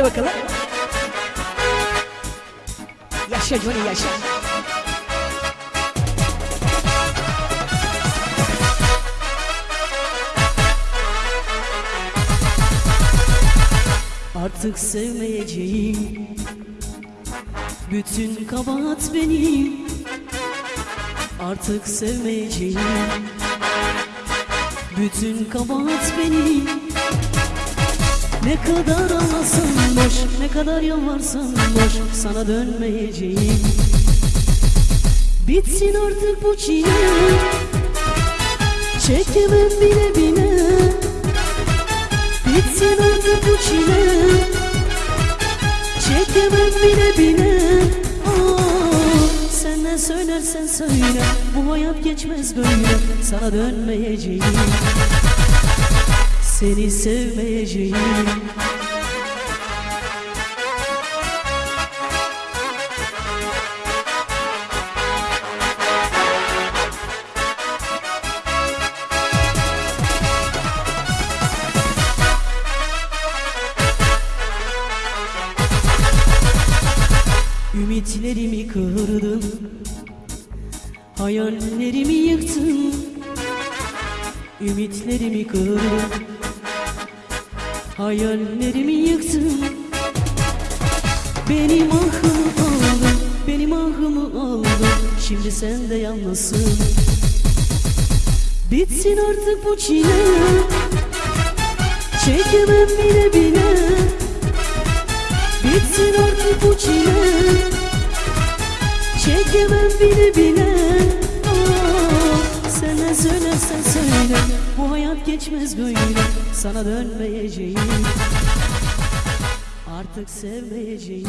Hadi bakalım. Yaşa Johnny yaşa. Artık sevmeyeceğim Bütün kabahat benim Artık sevmeyeceğim Bütün kabahat benim Ne kadar ağlasam kadar yalvarsam boş Sana dönmeyeceğim. Bitsin artık bu çile. Çekemem bile bile. Bitsin artık bu çile. Çekemem bile bile. Aa, Sen ne söylersen söyle Bu hayat geçmez böyle. Sana dönmeyeceğim. Seni sevmeyeceğim Ümitlerimi kırdın Hayallerimi yıktın. Ümitlerimi kırdın Hayallerimi yıktın. Benim ahımı aldın Benim ahımı aldın. Şimdi sen de yalnızsın. Bitsin artık bu çile. Çekemem bile bile Bitsin artık bu çile. Çekemem bile bile. Aa, Sen ne söylersen söyle. Bu hayat geçmez böyle. Sana dönmeyeceğim. Artık sevmeyeceğim